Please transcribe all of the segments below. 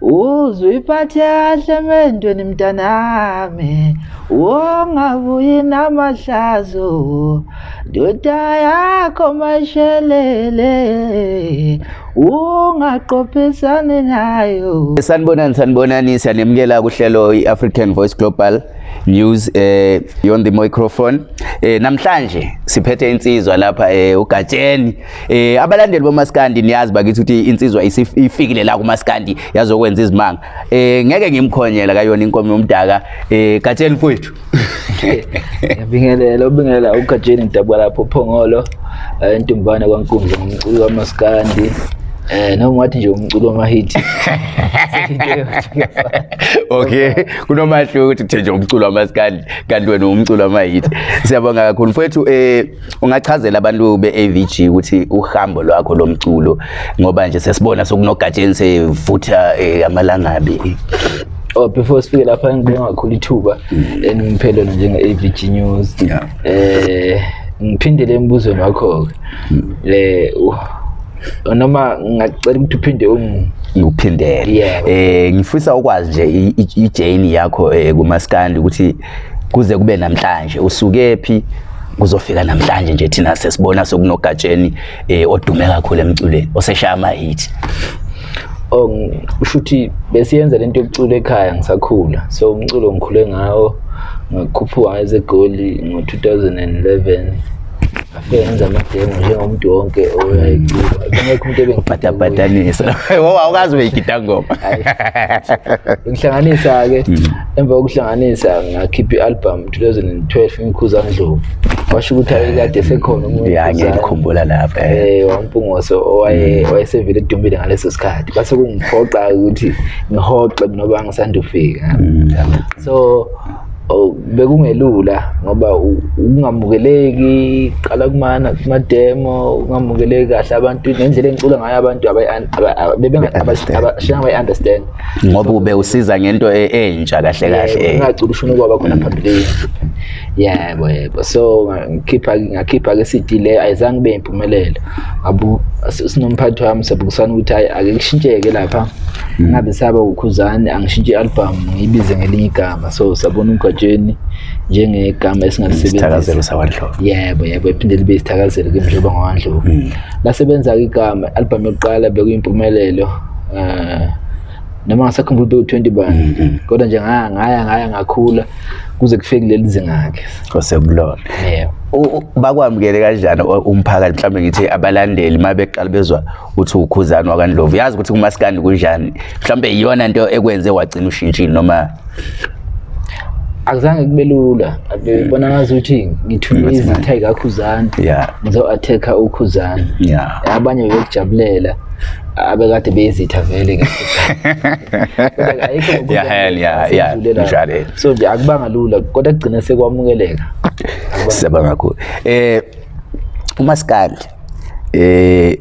uzuyiphathe kahle mendweni mntanami. Ungabuyi namahlazo. Ndoda yakho mashelele. Ungaqophisani nayo. Sanibonani sanibonani siyanemukela kuhlelo i-african voice global. News eh on the microphone. Eh namhlanje siphethe insizwa lapha eh ugatsheni. Eh abalandeli bomaskandi niyazi bakithi ukuthi insizwa ifikile la kumaskandi yazokwenza izimanga. Eh ngeke ngimkhonyela kayona inkomo yomdaka. Eh gatsheni mfowethu. Ngiyabingelela ubingelela ugatsheni ngidabwa lapho phongolo entumbane kwankundla ngumculo kamaskandi Eh noma ngathi nje umculo wamahithi. Okay, kunomahluko ukuthi kuthe nje umculo wamaskandi kanti wena umculo wamahithi. Siyabonga kakhulu mfowethu eh ungachazela abantu beAVG ukuthi uhambo lwakho lomculo ngoba nje sesibona sokunogatsheni sevutha amalangabi. Oh before sifike lapha ngibonga kakhulu ithuba enimphelo njenge-AVG News. Eh ngiphindele embuzweni wakho le noma ngacela ukuthi uphinde ngiuphindele eh ngifisa ukwazi nje ijourney yakho kumaskandi ukuthi kuze kube namhlanje. Usuke phi? Kuzofika namhlanje nje thina sesibona sokunogatsheni eh odume kakhulu emculweni oseshaya ama hit Oh ushuthi besiyenza lento yokucula ekhaya ngisakhula. So umculo ngikhule ngawo ngakhuphuka ezegoli ngo-2011 afike ngenza amademo njengomuntu wonke oyayicula bengekho umuntu ebengibhatabhatanisa awukazi uyigida ngoma ngihlanganisa-ke emva kokuhlanganisa ngakhipha i-album 2012 ngikhuzana ndlovu washo ukuthi ayekade sekhona ya ngiyakhumbula lapha eh. Wampungoso owayesevele edumbile ngaleso sikhathi. Base kungiphoqa ukuthi ngihoxe noba ngisandufika so bekungelula ngoba ungamukeleki qala kumana kumademo ungamukeleki kahle abantu nendlela engicula ngayo abantu abashinga bayi understand. ngoba ube usiza ngento entsha kahle kahle ngacula ushona kwaba khona phambilini. Yebo yebo. So ngikhipha ngakhipha ke CD le ayizange be impumelelo abu sinomphathi wami sabukisana ukuthi hayi ake kushintsheke lapha. Ngabe saba ukhuzani angishintshe i-album ngiyibize ngelinye igama. So sabona ugatsheni njengegama esingalisebenzisa sawandlovu yebo yebo iphinde libe isithakazelo kimhlobo ngawandlovu lasebenza-ke igama i-album yokuqala bekuyimpumelelo um noma ngasakhumbula beku-twenty bani kodwa nje ngaya ngaya ngaya ngakhula kuze kufike kuleli zinga-ke osekulona. Yebo. Bakwamukele kanjani umphakathi? Mhlawumbe ngithi abalandeli uma beqala bezwa uthi ukhuzani wakandlovu yazi ukuthi kumasikandi kunjani. Mhlawumbe iyona nto ekwenze wagcina ushintshile noma? Akuzange kube lula. Bebona ngazuthi ngithunywe izitha ikakhuzana ngizo-attack-a ukhuzana abanye bebekujabulela abekade beyizitha vele so nje akubanga lula kodwa kugcina sekwamukeleka. Siyabonga kakhulu. Eh umaskandi eh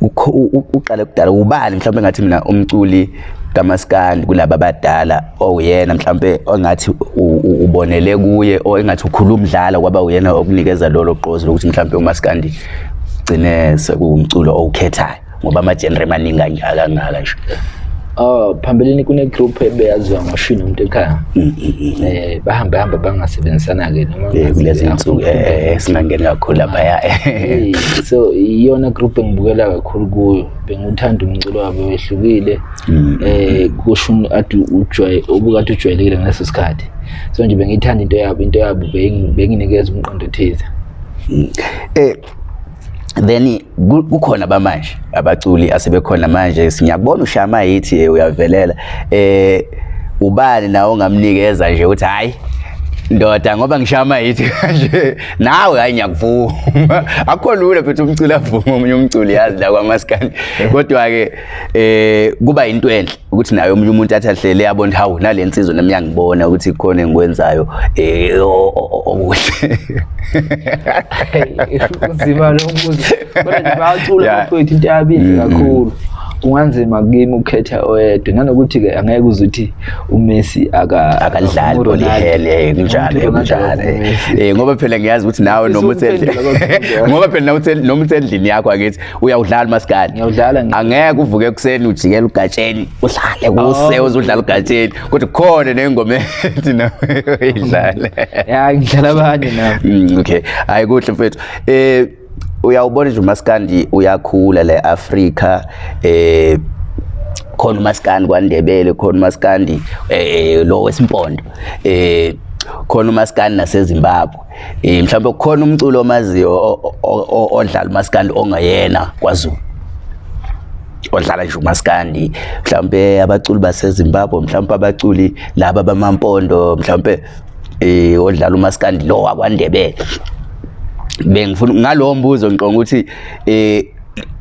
uqale kudala ubani? Mhlawumbe ngathi mina umculi kamaskandi kulabo abadala owuyena mhlawumbe ongathi ubonele kuye o engathi ukhuluma umdlala kwaba uyena okunikeza lolo qozi lokuthi mhlawumbe umaskandi gcine sekuwumculo owukhethayo ngoba ama-genre maningi kangaka nje. Oh phambilini kune group ebeyaziwa ngoshini umuntu ekhaya. Eh bahamba hamba bangasebenzisana ke noma kulezi insuku eh singangeni kakhulu laphaya. So iyona group engibukela kakhulu kuyo. Benguthanda umculo wabo wehlukile. Eh kusho ujwaye obukade ujwayelekile ngaleso sikhathi. So nje bengithanda into yabo into yabo benginikeza umqondo thize. Eh then kukhona bamanje abaculi asebekhona manje. Siyabona ushama yithi uyavelela. Eh ubani nawe ongamnikeza nje uthi hayi ndoda ngoba ngishama yithi kanje. Nawe hayi ngiyakuvuma akho lula futhi umculi avuma omunye umculi yazi la kwamaskandi. Kodwa ke eh kuba into enhle ukuthi naye omunye umuntu athi ahlele yabona hawu nalensizwe nami yangibona ukuthi khona engikwenzayo eh okuhle. Uzima lo mbuzo kodwa nje bayacula bafowethu into yabizi kakhulu. Kunganzima kimi ukukhetha oyedwa nanokuthi ke angeke uze uthi uMessi aka akalidlali uRonaldo. bolihele kunjalo Umuntu Ronaldo kunjalo akakuMessi. eh ngoba phela ngiyazi ukuthi nawe noma Ufisa usendlini ukuphendula kakhulu. ngoba phela nawe usendlini noma usendlini yakho akithi uyawudlala maskadi Ngiyawudlala ngi- angeke uvuke ekuseni ujikela ugatsheni udlale kuse uzudlala ugatsheni. Kodwa khona nengoma ethi nawe uyidlale. Ya ngidlala abanye nami Mm, okay. Hayi kuhle mfethu. Eh uyawubona nje umaskandi uyakhula la eAfrika eh khona umaskandi kwaNdebele khona umaskandi eh lo wesimpondo eh khona umaskandi naseZimbabwe. Eh mhlawumbe kukhona umculo omaziyo o- o- o- odlala umaskandi ongayena kwaZulu odlala nje umaskandi. Mhlawumbe abaculi baseZimbabwe mhlawumbe abaculi laba bamampondo mhlawumbe eh odlala umaskandi lo wakwaNdebele. Bengifuna ngalowo mbuzo ngiqonga ukuthi eh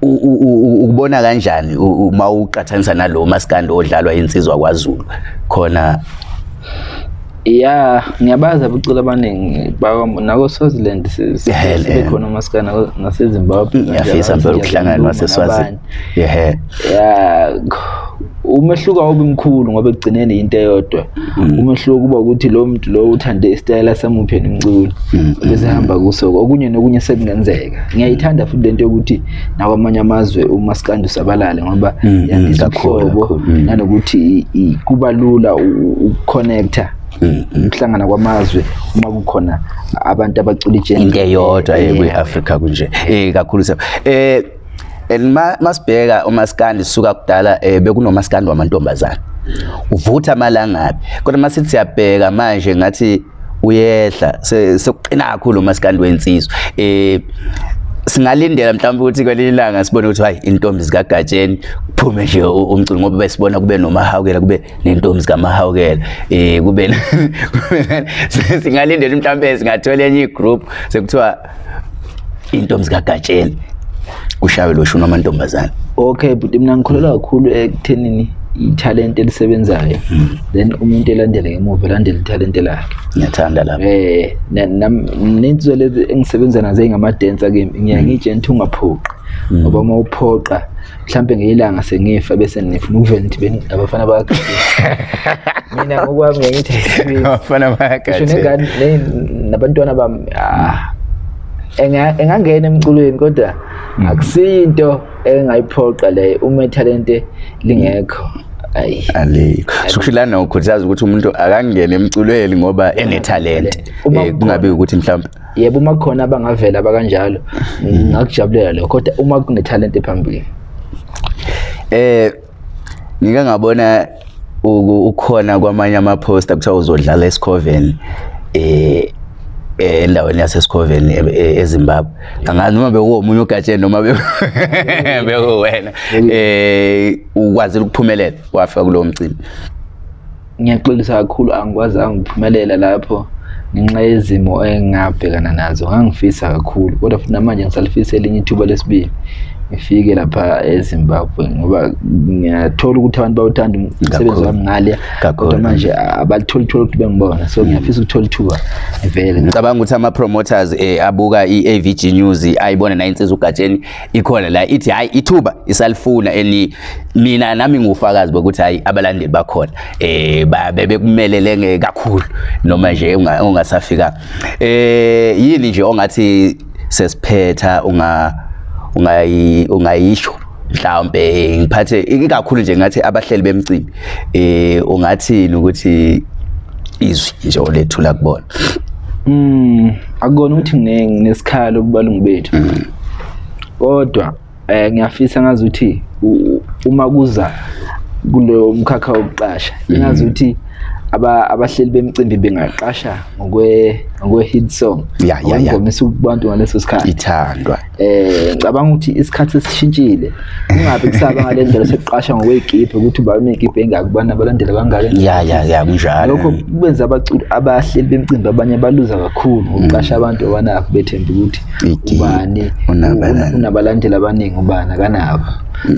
u- u- u- ukubona kanjani u- uma uqhathanisa nalo maskandi odlalwa insizwa kwaZulu khona ya ngiyabazi abucula abaningi bakwa- nako Swaziland si- si- Ehele. sibe khona umaskana naseZimbabwe ngiyafisa nje, phela ukuhlangana nabanye. waseswazini yehe ya umehluko awubi mkhulu ngoba ekugcineni into eyodwa. Umehluko kuba ukuthi lo muntu lo uthande isitayela samuphi nomculo bese hamba kuso okunye nokunye sekungenzeka. Ngiyayithanda futhi lento yokuthi nakwamanye amazwe umaskandi usabalale ngoba Mm, mm, yandisa mm. nanokuthi kuba lula ukuconnecta Mm, ukuhlangana kwamazwe uma kukhona abantu abacula ijeni into eyodwa Yeah. kwi-Africa kunje. Eh kakhulu eh and ma- masibheka umaskandi suka kudala eh bekunomaskandi wamantombazana uvutha malangabi kodwa masithi siyabheka manje ngathi uyehla se- sekuqina kakhulu umaskandi wensizwa eh singalindela mhlawumbe ukuthi kwelinye ilanga sibone ukuthi hayi intombi zikagatsheni kuphume nje umculo ngoba besibona kube nomahawukela kube nentombi zikamahawukela. Eh kube singalindela mhlawumbe singathola enye igroup sekuthiwa intombi zikagatsheni. Kushawe lo shuna amantombazana okay but mina ngikholelwa kakhulu ekuthenini ithalente elisebenzayo. Then umuntu elandele ngemuva elandele ithalente lakhe. Ngiyathanda lapho. Eh nensizwe lezi engisebenza nazo engamadensa kimi ngiya ngitshe nithi ungaphoqi ngoba uma uphoqa mhlampe ngeyilanga sengifa bese nifuna ukuvela nithi abafana bakhe. Mina ngokwami ngiya ngithi abafana nabantwana bami ah, engangena emculweni kodwa akusinto engayiphoqa leyo uma ithalente lingekho. Alikho. Sokusho lana ukhuthaza ukuthi umuntu akangene emculweni ngoba enethalente Eh, kungabe ukuthi mhlawumbe yebo uma kukhona abangavela abakanjalo ngakujabulela lokho kodwa uma kunethalente phambili. Eh ngike ngabona uku- ukhona kwamanye ama-poster kuthiwa uzodlala esicoven eh eh, endaweni yasesikhoveni e- e- ezimbabwe. Angazi noma bekuwomunye ugatsheni noma be- bekuwena eh ukwazile ukuphumelela wafika kulowo mcimbi. Ngiyaxolisa kakhulu angikwazanga ukuphumelela lapho ngenxa yezimo engabhekana nazo. Ngangifisa kakhulu kodwa futhi namanje ngisalifisa elinye ithuba lesibili ngifike lapha ezimbabwe ngoba ngiyathola ukuthi abantu bawuthanda umsebenzi Kakhulu. wami ngale Kakhulu. kodwa manje abalitholi ithuba ukuthi bengibona. So ngiyafisa ukuthola ithuba vele ngicabanga ukuthi ama-promoters eh, abuka i-avg news ayibona na insizwa ugatsheni ikhona la ithi hhayi ithuba isalifuna. And mina nami ngiwufakazi bokuthi hhayi abalandeli bakhona. Eh ba- bebekumelele nge- kakhulu noma nje unga- ungasafika eh yini nje ongathi sesiphetha unga ungayi ungayisho. Mhlawumbe ngiphathe ikakhulu nje ngathi abahleli bemcimbi eh ungathini ukuthi izwi nje olethula kubona? Mm, akukona ukuthi ngine- nginesikhalo kubalungu bethu. Kodwa eh ngiyafisa ngazi ukuthi u- uma kuza kulo mkhakha wokuqasha, ngazi ukuthi aba abahleli bemicimbi bengaqasha ngokwe ngokwe hit song. Ya, ya, ya. Ngoma kubantu ngaleso sikhathi. ithandwa Eh ngicabanga ukuthi isikhathi sesishintshile. Kungabe kusaba ngalendlela sekuqasha ngokwegipe ukuthi unegipe engaki bana abalandela bangaki. ya ya ya kunjalo lokho kubenza abaculi abahleli bemicimbi abanye baluza kakhulu ngokuqasha abantu abanakho bethemba ukuthi ubani unabalandeli abaningi ubani akanabo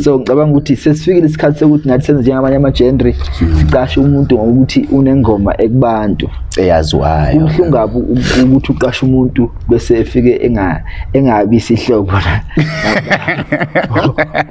so ngicabanga ukuthi sesifikile isikhathi sokuthi nathi senze njengabanye ama-genre siqashe umuntu ngokuthi unengoma ekubantu. Eyaziwayo. Kubuhlungu kabi u- ukuthi uqashe umuntu bese efike enga- engabi isihlobo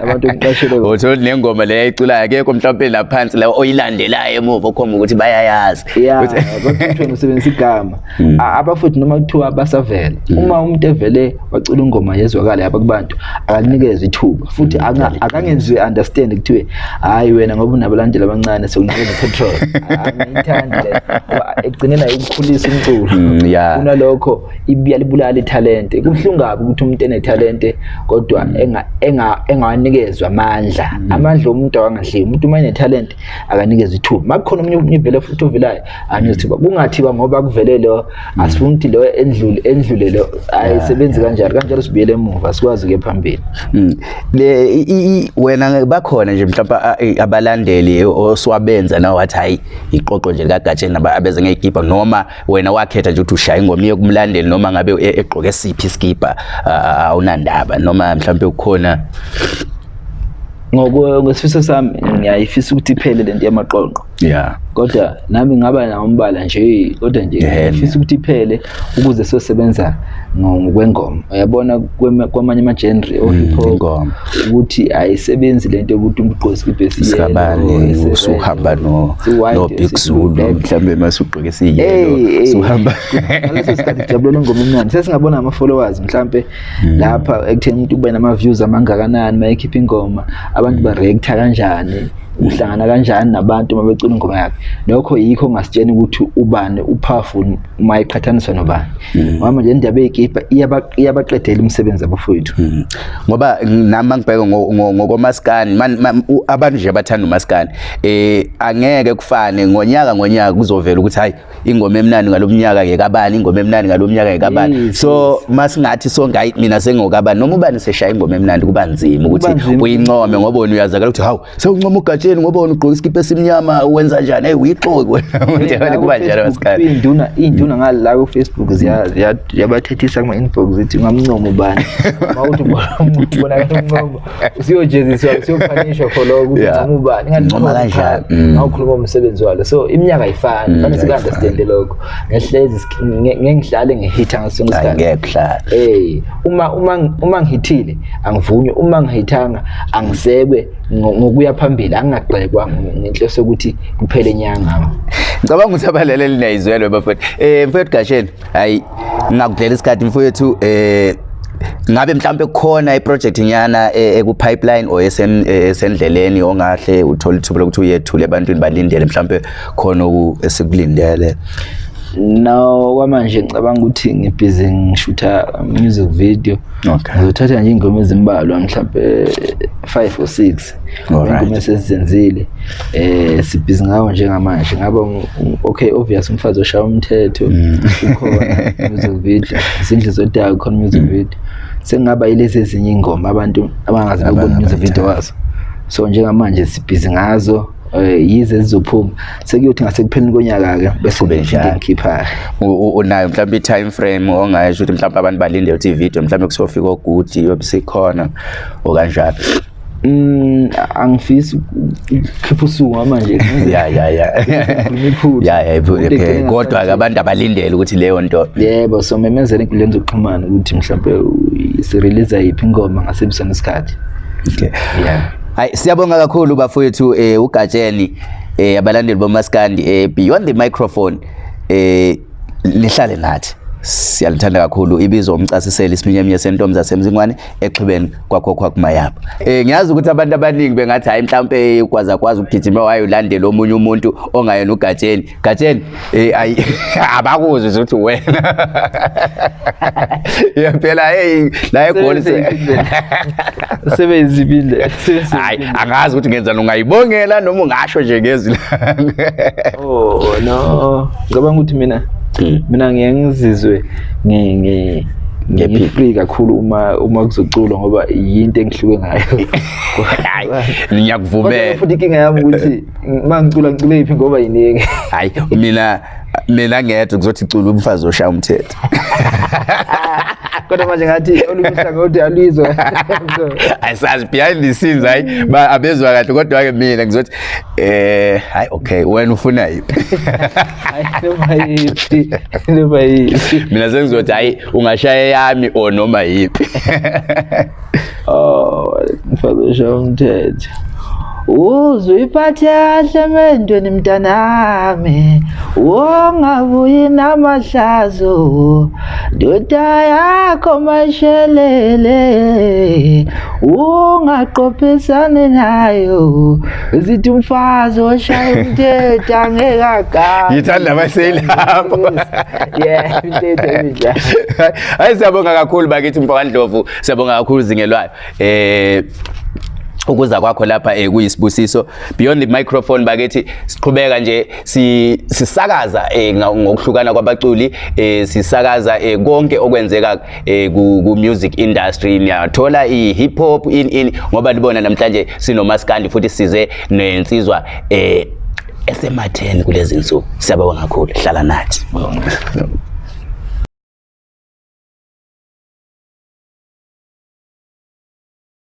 abantu omqashele uthola nengoma le yayiculayo akekho mhlawumpe laphansi la oyilandelayo emuva okhomba ukuthi bayayazi. Ya Ukuthi- bakuthiwa usebenzisa igama. A- abafuthi noma kuthiwa basavela uma umuntu evele wacula ingoma yezwakala yaba kubantu akanikezwe ithuba. Futhi anga- akangenziwe understand kuthiwe hayi wena ngoba unabalandeli abancane sekunikeza petrol angiyithandi le Ngoba ekugcineni ayikukhulisa umculo. Mm, ya. kunalokho ibuya libulala ithalente. Kubuhlungu kabi ukuthi umuntu enethalente kodwa enga- enga- engawanikezwa amandla. Amandla omuntu awangadliwi umuntu uma enethalente akanikezwa ithuba. Ma kukhona omunye omunye vele futhi ovelayo anikeza ithuba kungathiwa ngoba kuvele lo asifuni ukuthi lo endlule endlule lo ayisebenzi kanjalo. Kanjalo sibuyele emuva sikwazi ukuya phambili. Mm. le i- i- i- wena bakhona nje mhlawumbe a- i- abalandeli oswabenza nawe wathi hayi iqoqo nje likagatsheni naba abeze ngeyikipa noma wena wakhetha nje ukuthi ushaya ingoma iye kumlandeli noma ngabe e- egqoke siphi iskipa awunandaba noma mhlawumbe kukhona? Ngokwesifiso ngesifiso sami ngiyayifisa ukuthi iphele lento yamaqoqo. Ya. Kodwa nami ngaba nawo umbala nje kodwa nje ngifisa ukuthi iphele ukuze sosebenza ngokwengoma uyabona kwamanye ama-genre o-hip hop ingoma. ukuthi ayisebenzi lento yokuthi umuntu ugqoke isikibha sikabani usuhamba no no Big Zulu mhlawumbe masugqoke siyelo suhamba ngaleso sikhathi sijabulela ingoma emnandi. Sesingabona ama-followers mhlampe lapha ekutheni umuntu ube nama-views amangakanani uma ekhipha ingoma abantu bareacta kanjani uhlangana kanjani nabantu uma becula ingoma yakhe. Lokho yikho ongasitsheni ukuthi ubani upowerful uma iqhathaniswa nobani. Ngoba manje indaba ey'kipha iyaba- iyabaqedela umsebenzi abafowethu Mm. ngoba nami ngibheka ngo- ngo- ngokomaskandi man- man- u- abantu nje abathanda umaskandi eh angeke kufane ngonyaka ngonyaka kuzovela ukuthi hayi ingoma emnandi ngalomnyaka ke kabani ingoma emnandi ngalomnyaka ke kabani Yes, so masingathi sonke hayi mina sengokabani noma ubani seshaya ingoma emnandi kuba nzima Kuba ukuthi nzima. uyincome ngoba wena uyazakala ukuthi hawu sewuncoma ugatsheni ngoba wena ugqoka isikipha esimnyama wenza njani? Hey uyixoki wena. Umuntu kuba njalo maskandi iy'nduna iy'nduna ngala ku-facebook ziya- ziya- ziyabathethisa kuma-inbox zithi ungamncoma ubani uma uthi ubona umuntu ubonakala umncoma usiyojeziswa usiyophanishwa for lokho ukuthi Yeah. ncoma ubani Ncoma kanjani? Mm. ngawukhuluma umsebenzi walo. So iminyaka ayifani. Mm, fanele ayifani. sika-understande lokho. Ngehlezi sk- nge- ngeke ngihlale ngihitha ngaso sonke isikhathi angeke kuhlala Eh uma uma uma ngihithile angivunywe uma ngihithanga angisekwe. ngo- ngokuya phambili angagxekwa ngenhloso yokuthi kuphele inyanga. Ngicabanga ukuthi abalaleli niyayizwelwe bafowethu. Eh mfowethu gasheni hayi ngakudlela isikhathi mfowethu eh ngabe mhlawumbe kukhona iproject nyana eh, eku pipeline or eh, esendleleni ongahle uthola ithuba lokuthi uyethule ebantwini balindele mhlawumbe khona esikulindele no kwamanje ngicabanga ukuthi ngibhizi ngishutha music video. Okay. ngizothatha nje ingoma ezimbalwa mhlambe 5 or 6 Alright. ingoma esezenzile eh sibhizi ngawo njengamanje. Ngaba ng- okay obvious umfazi oshaya umthetho ukhona music video izindlu zodaka khona music video. Sengaba yilezi ezinye ingoma abantu abangazi ukubona music video wazo. So njengamanje sibhizi ngazo. eh yize zizophuma sekuyothi ngasekupheleni konyaka ke bese Kube ngifike njalo. ngikhipha U- u- unayo mhlawumbe i-time frame ongasho ukuthi mhlawumbe abantu balindele ukuthi i-video mhlawumbe kusofika ogudi yobe sikhona okanjalo Mm angifisi ukukhipha usuku manje ya ya ya. Imiphutho. ya ya iphutha, Into okay. egcina kodwa ngathi- abantu abalindele ukuthi leyo nto yebo so memezela enkundleni zokuxhumana ukuthi mhlawumbe sirelease yiphi ingoma ngasebisona isikhathi. Okay. Yeah Hayi siyabonga kakhulu bafowethu eh ugatsheni eh abalandeli bomaskandi eh beyond the microphone eh lihlale nathi. Siyalithanda kakhulu ibizo umcasiseli isiminyeminye sentombi zasemzingwane exhibeni kwakho kwakumayapha. Eh ngiyazi ukuthi abantu abaningi bengathi hayi mhlawumbe ukwaza kwazi ukugijima wayolandela omunye umuntu ongayena ugatsheni. Gatsheni? Eh ayi abakuzwe ukuthi wena. Yaphela hey la egoli sebenzibile. Hayi angazi ukuthi ngenzani ungayibongela noma ungasho nje ngezwi oh no. Ngicabanga ukuthi mina mina ngiye ngizizwe ngi ngi ngifree kakhulu uma uma kuzoculwa ngoba yinto engihluke ngayo. Hayi Kodwa ngiyakuvumela futhi inkinga yami ukuthi uma ngicula ngicule yiphi ngoba yiningi. Hayi mina mina ngedwa kuzothi cula umfazi oshaya umthetho kodwa manje ngathi olunye uhlangothi Asazi behind the scenes hayi ba- abezwa kahle kodwa ke mina ngizothi eh hayi okay wena ufuna hayi noma mina sengizothi hayi ungashaya yami or noma yiphi oh ngifakisha umthetho uzuyiphathe kahle emendweni mntanami? Wongabuyi namahlazo ndoda yakho mashelele ungaqophisani nayo zithi umfazi oshaya umthetho angeke agame ngithanda abaselapho yeah umthetho enjalo hayi siyabonga kakhulu bakithi mfakandlovu siyabonga kakhulu zingelwayo. Eh ukuza kwakho lapha eh kuyisibusiso. Beyond the microphone bakithi siqhubeka nje si- sisakaza eh ngokuhlukana kwabaculi eh sisakaza eh konke okwenzeka eh ku music industry. Niyathola i hip hop in in ngoba libona namhlanje sinomaskandi futhi size nensizwa eh esematheni kulezi insuku. Siyabonga kakhulu. Hlala nathi.